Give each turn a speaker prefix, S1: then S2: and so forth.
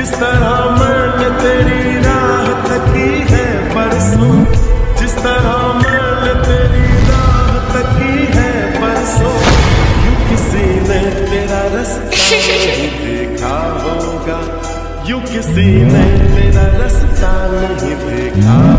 S1: जिस तरह मैंने तेरी राह तकी है, परसों। जिस तरह मैंने तेरी राह तकी है, परसों। यू किसी ने तेरा रास्ता नहीं देखा होगा। यू किसी ने तेरा रास्ता नहीं देखा